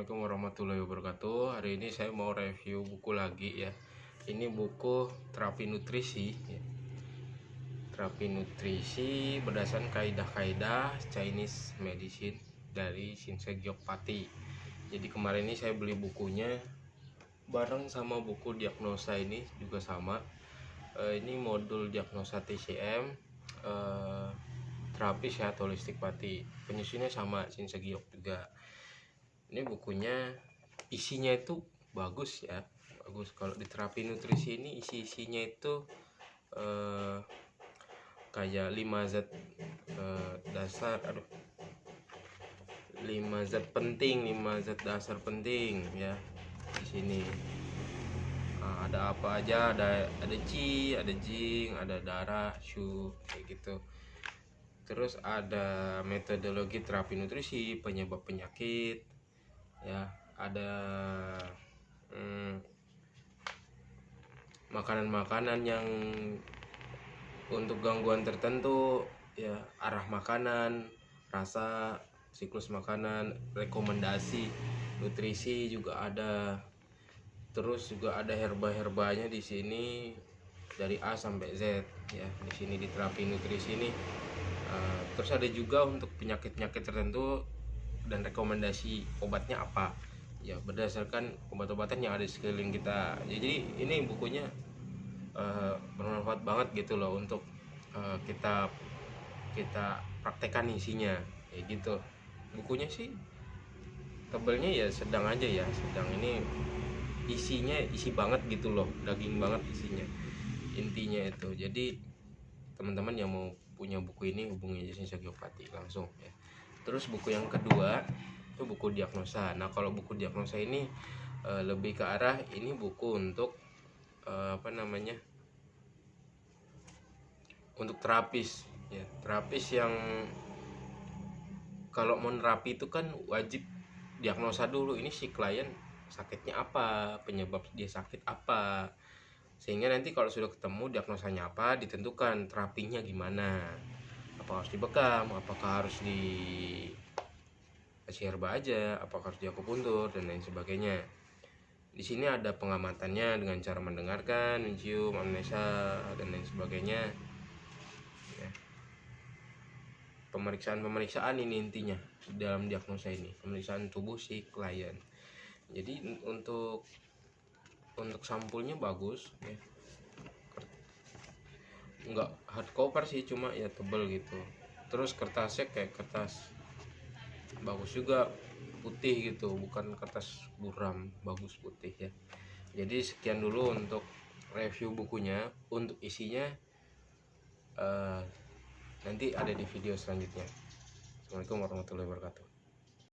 Assalamualaikum warahmatullahi wabarakatuh. Hari ini saya mau review buku lagi ya. Ini buku terapi nutrisi ya. Terapi nutrisi berdasarkan kaidah-kaidah Chinese medicine dari Shinsei Gyokpati Jadi kemarin ini saya beli bukunya Bareng sama buku diagnosa ini juga sama. E, Ini modul diagnosa TCM e, eh, Terapi sehat holistik pati. Penyusunnya sama Shinsei Gyok juga ini bukunya isinya itu bagus ya bagus. Kalau di terapi nutrisi ini isi isinya itu eh, kayak 5 zat eh, dasar aduh. 5 zat penting 5 zat dasar penting ya di sini. Nah, ada apa aja? Ada ada Qi ada Jing ada darah Shu kayak gitu. Terus ada metodologi terapi nutrisi penyebab penyakit ya ada hmm, makanan-makanan hmm, yang untuk gangguan tertentu ya arah makanan rasa siklus makanan rekomendasi nutrisi juga ada. Terus juga ada herba-herbanya di sini dari A sampai Z ya di sini di terapi nutrisi ini. Uh, terus ada juga untuk penyakit-penyakit tertentu dan rekomendasi obatnya apa. Ya berdasarkan obat-obatan yang ada di sekeliling kita. Jadi ini bukunya uh, bermanfaat banget gitu loh untuk uh, kita kita praktekkan isinya. Ya gitu. Bukunya sih tebelnya ya sedang aja ya. Sedang ini isinya isi banget gitu loh. Daging banget isinya. Intinya itu. Jadi teman-teman yang mau punya buku ini hubungi Jason Sagyopati langsung ya terus buku yang kedua itu buku diagnosa. Nah kalau buku diagnosa ini e, lebih ke arah ini buku untuk e, apa namanya untuk terapis ya. Terapis yang kalau mau nerapi itu kan wajib diagnosa dulu ini si klien sakitnya apa penyebab dia sakit apa. Sehingga nanti kalau sudah ketemu diagnosanya apa ditentukan terapinya gimana apakah harus dibekam apakah harus di kasih herba aja apakah harus diakupuntur dan lain sebagainya. Di sini ada pengamatannya dengan cara mendengarkan mencium amnesa dan lain sebagainya. Ya. pemeriksaan pemeriksaan ini intinya dalam diagnosa ini. Pemeriksaan tubuh si klien. Jadi untuk untuk sampulnya bagus ya nggak hardcover sih cuma ya tebel gitu. Terus kertasnya kayak kertas bagus juga putih gitu bukan kertas buram bagus putih ya. Jadi sekian dulu untuk review bukunya. Untuk isinya uh, nanti ada di video selanjutnya. Assalamualaikum warahmatullahi wabarakatuh